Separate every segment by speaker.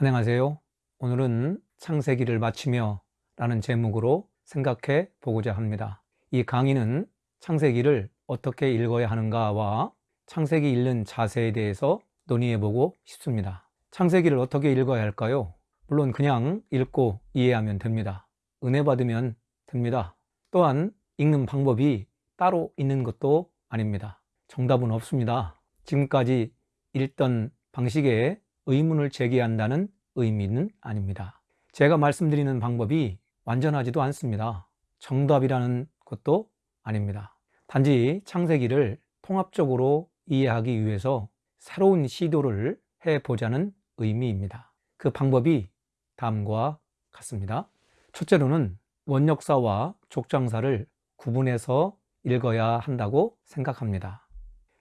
Speaker 1: 안녕하세요. 오늘은 창세기를 마치며 라는 제목으로 생각해 보고자 합니다. 이 강의는 창세기를 어떻게 읽어야 하는가와 창세기 읽는 자세에 대해서 논의해 보고 싶습니다. 창세기를 어떻게 읽어야 할까요? 물론 그냥 읽고 이해하면 됩니다. 은혜 받으면 됩니다. 또한 읽는 방법이 따로 있는 것도 아닙니다. 정답은 없습니다. 지금까지 읽던 방식에 의문을 제기한다는 의미는 아닙니다. 제가 말씀드리는 방법이 완전하지도 않습니다. 정답이라는 것도 아닙니다. 단지 창세기를 통합적으로 이해하기 위해서 새로운 시도를 해보자는 의미입니다. 그 방법이 다음과 같습니다. 첫째로는 원역사와 족장사를 구분해서 읽어야 한다고 생각합니다.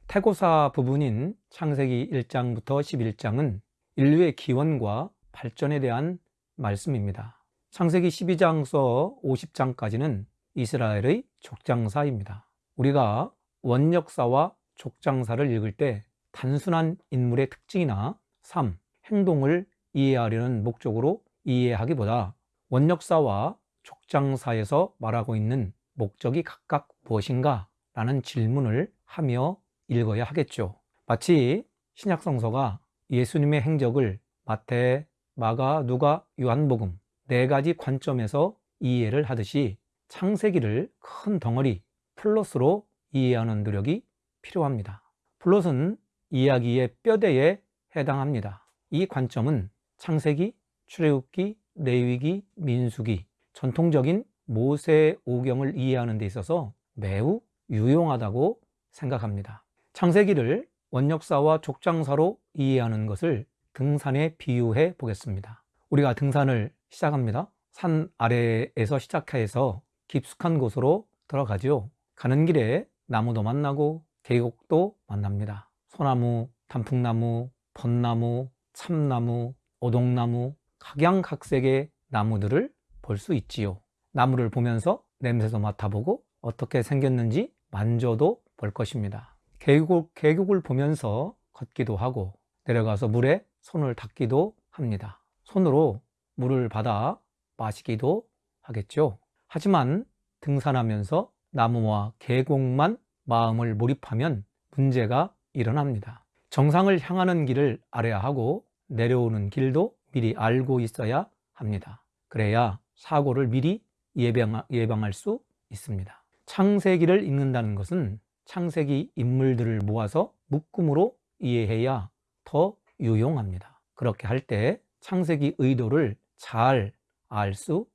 Speaker 1: 태고사 부분인 창세기 1장부터 11장은 인류의 기원과 발전에 대한 말씀입니다. 창세기 12장서 50장까지는 이스라엘의 족장사입니다. 우리가 원역사와 족장사를 읽을 때 단순한 인물의 특징이나 삶, 행동을 이해하려는 목적으로 이해하기보다 원역사와 족장사에서 말하고 있는 목적이 각각 무엇인가 라는 질문을 하며 읽어야 하겠죠. 마치 신약성서가 예수님의 행적을 마태, 마가, 누가, 요한복음 네 가지 관점에서 이해를 하듯이 창세기를 큰 덩어리 플롯으로 이해하는 노력이 필요합니다. 플롯은 이야기의 뼈대에 해당합니다. 이 관점은 창세기, 출애굽기, 레위기, 민수기 전통적인 모세 오경을 이해하는 데 있어서 매우 유용하다고 생각합니다. 창세기를 원역사와 족장사로 이해하는 것을 등산에 비유해 보겠습니다. 우리가 등산을 시작합니다. 산 아래에서 시작해서 깊숙한 곳으로 들어가죠. 가는 길에 나무도 만나고 계곡도 만납니다. 소나무, 단풍나무, 벚나무, 참나무, 오동나무, 각양각색의 나무들을 볼 수 있지요. 나무를 보면서 냄새도 맡아보고 어떻게 생겼는지 만져도 볼 것입니다. 계곡, 계곡을 보면서 걷기도 하고 내려가서 물에 손을 닦기도 합니다. 손으로 물을 받아 마시기도 하겠죠. 하지만 등산하면서 나무와 계곡만 마음을 몰입하면 문제가 일어납니다. 정상을 향하는 길을 알아야 하고 내려오는 길도 미리 알고 있어야 합니다. 그래야 사고를 미리 예방, 예방할 수 있습니다. 창세기를 읽는다는 것은 창세기 인물들을 모아서 묶음으로 이해해야 더 유용합니다. 그렇게 할 때 창세기 의도를 잘 알 수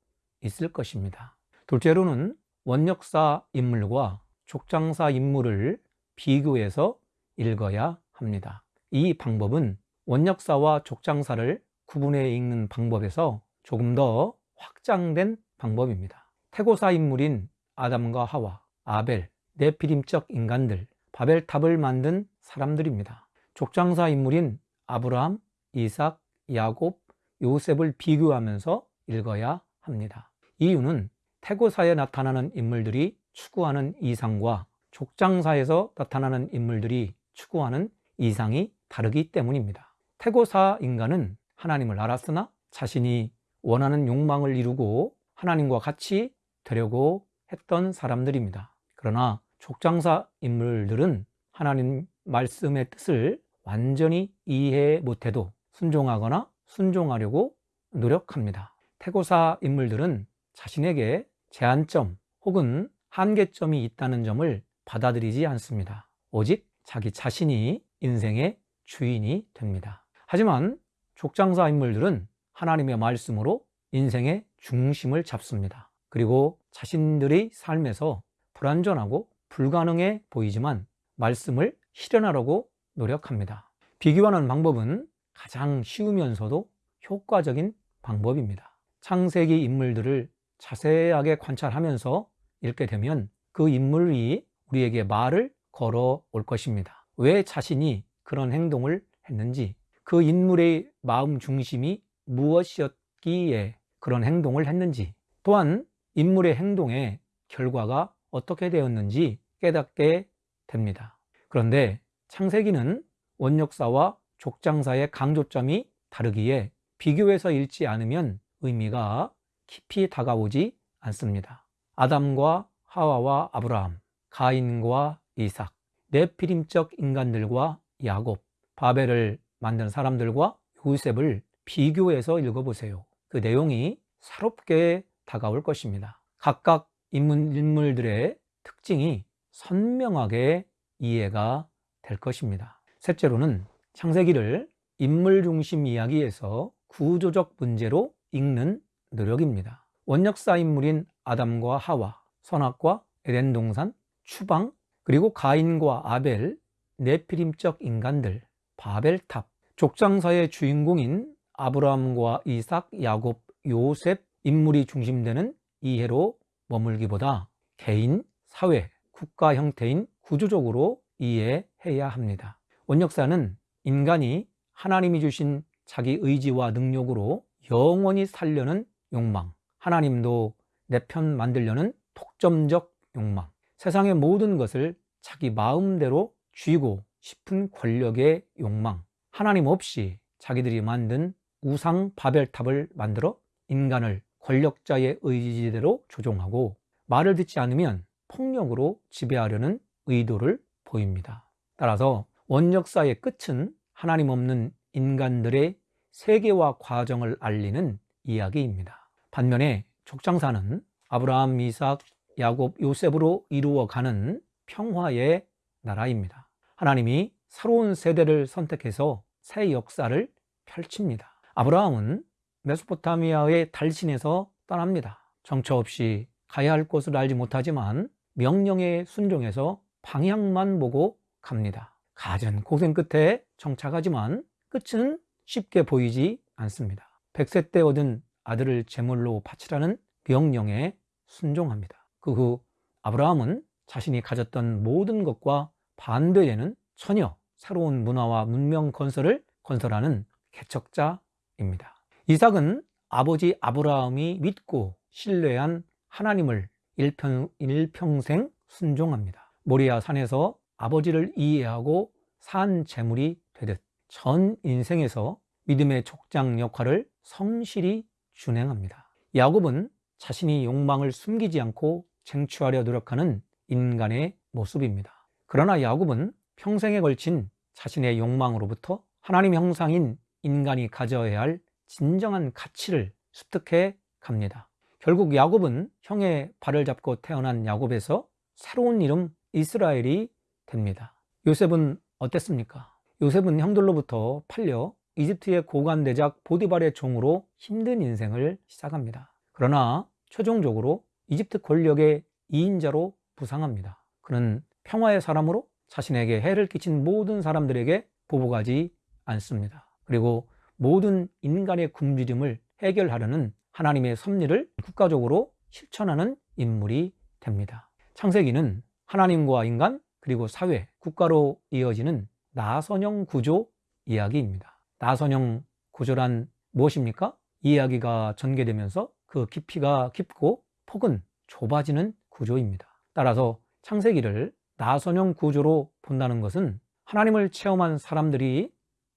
Speaker 1: 있을 것입니다. 둘째로는 원역사 인물과 족장사 인물을 비교해서 읽어야 합니다. 이 방법은 원역사와 족장사를 구분해 읽는 방법에서 조금 더 확장된 방법입니다. 태고사 인물인 아담과 하와, 아벨, 네피림적 인간들, 바벨탑을 만든 사람들입니다. 족장사 인물인 아브라함, 이삭, 야곱, 요셉을 비교하면서 읽어야 합니다. 이유는 태고사에 나타나는 인물들이 추구하는 이상과 족장사에서 나타나는 인물들이 추구하는 이상이 다르기 때문입니다. 태고사 인간은 하나님을 알았으나 자신이 원하는 욕망을 이루고 하나님과 같이 되려고 했던 사람들입니다. 그러나 족장사 인물들은 하나님 말씀의 뜻을 완전히 이해 못해도 순종하거나 순종하려고 노력합니다. 태고사 인물들은 자신에게 제한점 혹은 한계점이 있다는 점을 받아들이지 않습니다. 오직 자기 자신이 인생의 주인이 됩니다. 하지만 족장사 인물들은 하나님의 말씀으로 인생의 중심을 잡습니다. 그리고 자신들의 삶에서 불완전하고 불가능해 보이지만 말씀을 실현하려고 노력합니다. 비교하는 방법은 가장 쉬우면서도 효과적인 방법입니다. 창세기 인물들을 자세하게 관찰하면서 읽게 되면 그 인물이 우리에게 말을 걸어 올 것입니다. 왜 자신이 그런 행동을 했는지, 그 인물의 마음 중심이 무엇이었기에 그런 행동을 했는지, 또한 인물의 행동의 결과가 어떻게 되었는지 깨닫게 됩니다. 그런데 창세기는 원역사와 족장사의 강조점이 다르기에 비교해서 읽지 않으면 의미가 깊이 다가오지 않습니다. 아담과 하와와 아브라함, 가인과 이삭, 네피림적 인간들과 야곱, 바벨을 만든 사람들과 요셉을 비교해서 읽어보세요. 그 내용이 새롭게 다가올 것입니다. 각각 인물, 들의 특징이 선명하게 이해가 될 것입니다. 셋째로는 창세기를 인물 중심 이야기에서 구조적 문제로 읽는 노력입니다. 원역사 인물인 아담과 하와, 선악과 에덴 동산, 추방, 그리고 가인과 아벨, 네피림적 인간들, 바벨탑, 족장사의 주인공인 아브라함과 이삭, 야곱, 요셉 인물이 중심되는 이해로 머물기보다 개인, 사회, 국가 형태인 구조적으로 이해해야 합니다. 원역사는 인간이 하나님이 주신 자기 의지와 능력으로 영원히 살려는 욕망, 하나님도 내 편 만들려는 독점적 욕망, 세상의 모든 것을 자기 마음대로 쥐고 싶은 권력의 욕망, 하나님 없이 자기들이 만든 우상 바벨탑을 만들어 인간을 권력자의 의지대로 조종하고 말을 듣지 않으면 폭력으로 지배하려는 의도를 보입니다. 따라서 원역사의 끝은 하나님 없는 인간들의 세계와 과정을 알리는 이야기입니다. 반면에 족장사는 아브라함, 이삭, 야곱, 요셉으로 이루어가는 평화의 나라입니다. 하나님이 새로운 세대를 선택해서 새 역사를 펼칩니다. 아브라함은 메소포타미아의 달신에서 떠납니다. 정처 없이 가야 할 곳을 알지 못하지만 명령에 순종해서 방향만 보고 갑니다. 가진 고생 끝에 정착하지만 끝은 쉽게 보이지 않습니다. 100세 때 얻은 아들을 제물로 바치라는 명령에 순종합니다. 그 후 아브라함은 자신이 가졌던 모든 것과 반대되는 전혀 새로운 문화와 문명 건설을 건설하는 개척자입니다. 이삭은 아버지 아브라함이 믿고 신뢰한 하나님을 일평, 일평생 순종합니다. 모리아 산에서 아버지를 이해하고 산 재물이 되듯 전 인생에서 믿음의 족장 역할을 성실히 준행합니다. 야곱은 자신이 욕망을 숨기지 않고 쟁취하려 노력하는 인간의 모습입니다. 그러나 야곱은 평생에 걸친 자신의 욕망으로부터 하나님 형상인 인간이 가져야 할 진정한 가치를 습득해 갑니다. 결국 야곱은 형의 발을 잡고 태어난 야곱에서 새로운 이름 이스라엘이 됩니다. 요셉은 어땠습니까? 요셉은 형들로부터 팔려 이집트의 고관 대작 보디발의 종으로 힘든 인생을 시작합니다. 그러나 최종적으로 이집트 권력의 2인자로 부상합니다. 그는 평화의 사람으로 자신에게 해를 끼친 모든 사람들에게 보복하지 않습니다. 그리고 모든 인간의 굶주림을 해결하려는 하나님의 섭리를 국가적으로 실천하는 인물이 됩니다. 창세기는 하나님과 인간 그리고 사회, 국가로 이어지는 나선형 구조 이야기입니다. 나선형 구조란 무엇입니까? 이야기가 전개되면서 그 깊이가 깊고 폭은 좁아지는 구조입니다. 따라서 창세기를 나선형 구조로 본다는 것은 하나님을 체험한 사람들이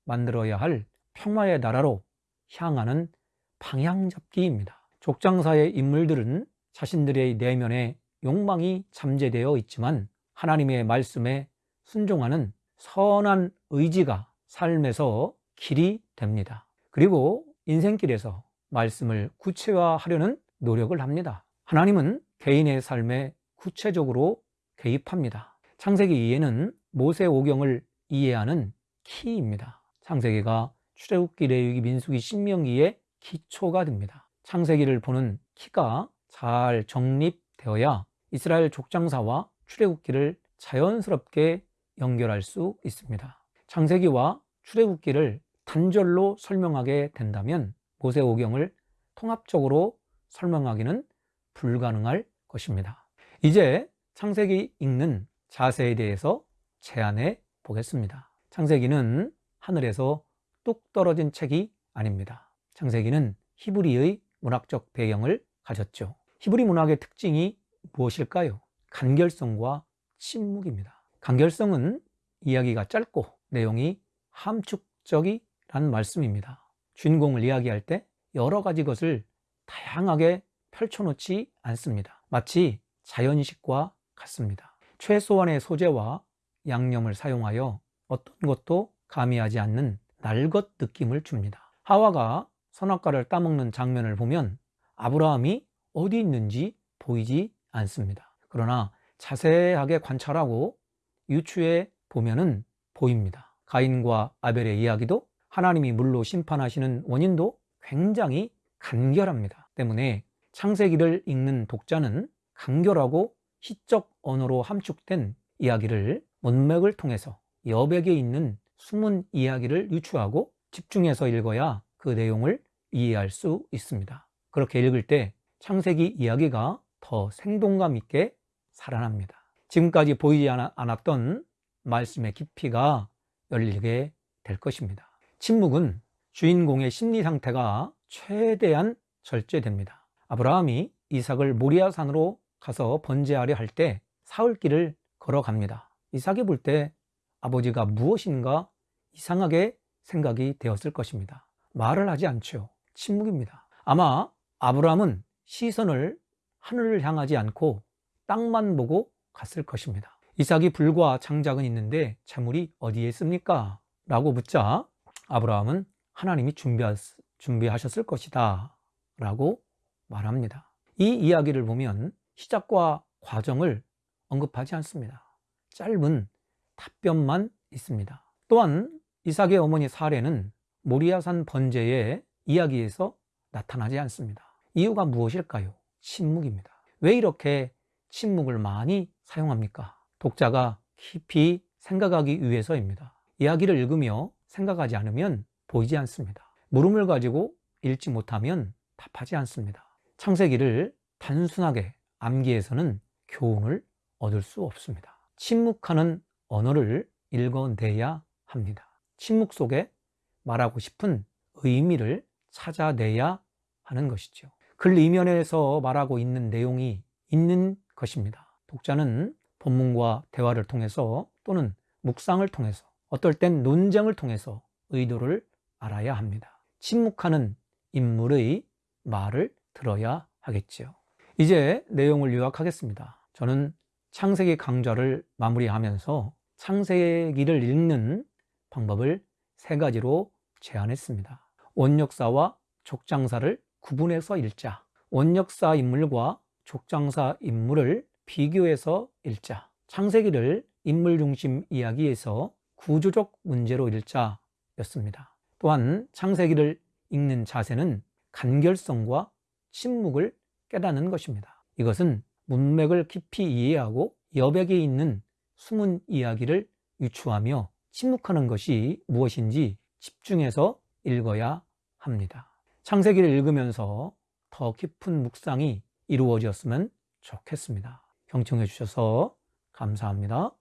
Speaker 1: 만들어야 할 평화의 나라로 향하는 방향잡기입니다. 족장사의 인물들은 자신들의 내면에 욕망이 잠재되어 있지만 하나님의 말씀에 순종하는 선한 의지가 삶에서 길이 됩니다. 그리고 인생길에서 말씀을 구체화하려는 노력을 합니다. 하나님은 개인의 삶에 구체적으로 개입합니다. 창세기 2에는 모세오경을 이해하는 키입니다. 창세기가 출애굽기, 레위기, 민수기, 신명기의 기초가 됩니다. 창세기를 보는 키가 잘 정립되어야 이스라엘 족장사와 출애굽기를 자연스럽게 연결할 수 있습니다. 창세기와 출애굽기를 단절로 설명하게 된다면 모세오경을 통합적으로 설명하기는 불가능할 것입니다. 이제 창세기 읽는 자세에 대해서 제안해 보겠습니다. 창세기는 하늘에서 뚝 떨어진 책이 아닙니다. 창세기는 히브리의 문학적 배경을 가졌죠. 히브리 문학의 특징이 무엇일까요? 간결성과 침묵입니다. 간결성은 이야기가 짧고 내용이 함축적이란 말씀입니다. 주인공을 이야기할 때 여러 가지 것을 다양하게 펼쳐놓지 않습니다. 마치 자연식과 같습니다. 최소한의 소재와 양념을 사용하여 어떤 것도 가미하지 않는 날것 느낌을 줍니다. 하와가 선악과를 따먹는 장면을 보면 아브라함이 어디 있는지 보이지 않습니다. 그러나 자세하게 관찰하고 유추해 보면은 보입니다. 가인과 아벨의 이야기도 하나님이 물로 심판하시는 원인도 굉장히 간결합니다. 때문에 창세기를 읽는 독자는 간결하고 시적 언어로 함축된 이야기를 문맥을 통해서 여백에 있는 숨은 이야기를 유추하고 집중해서 읽어야 그 내용을 이해할 수 있습니다. 그렇게 읽을 때 창세기 이야기가 더 생동감 있게 살아납니다. 지금까지 보이지 않았던 말씀의 깊이가 열리게 될 것입니다. 침묵은 주인공의 심리 상태가 최대한 절제됩니다. 아브라함이 이삭을 모리아산으로 가서 번제하려 할 때 사흘길을 걸어갑니다. 이삭이 볼 때 아버지가 무엇인가 이상하게 생각이 되었을 것입니다. 말을 하지 않죠. 침묵입니다. 아마 아브라함은 시선을 하늘을 향하지 않고 땅만 보고 갔을 것입니다. 이삭이 불과 장작은 있는데 재물이 어디에 있습니까? 라고 묻자 아브라함은 하나님이 준비하 셨을 것이다 라고 말합니다. 이 이야기를 보면 시작과 과정을 언급하지 않습니다. 짧은 답변만 있습니다. 또한 이삭의 어머니 사례는 모리아산 번제의 이야기에서 나타나지 않습니다. 이유가 무엇일까요? 침묵입니다. 왜 이렇게 침묵을 많이 사용합니까? 독자가 깊이 생각하기 위해서입니다. 이야기를 읽으며 생각하지 않으면 보이지 않습니다. 물음을 가지고 읽지 못하면 답하지 않습니다. 창세기를 단순하게 암기해서는 교훈을 얻을 수 없습니다. 침묵하는 언어를 읽어내야 합니다. 침묵 속에 말하고 싶은 의미를 찾아내야 하는 것이죠. 글 이면에서 말하고 있는 내용이 있는 것입니다. 독자는 본문과 대화를 통해서 또는 묵상을 통해서 어떨 땐 논쟁을 통해서 의도를 알아야 합니다. 침묵하는 인물의 말을 들어야 하겠지요. 이제 내용을 요약하겠습니다. 저는 창세기 강좌를 마무리하면서 창세기를 읽는 방법을 세 가지로 제안했습니다. 원역사와 족장사를 구분해서 읽자. 원역사 인물과 족장사 인물을 비교해서 읽자. 창세기를 인물 중심 이야기에서 구조적 문제로 읽자 였습니다. 또한 창세기를 읽는 자세는 간결성과 침묵을 깨닫는 것입니다. 이것은 문맥을 깊이 이해하고 여백에 있는 숨은 이야기를 유추하며 침묵하는 것이 무엇인지 집중해서 읽어야 합니다. 창세기를 읽으면서 더 깊은 묵상이 이루어졌으면 좋겠습니다. 경청해 주셔서 감사합니다.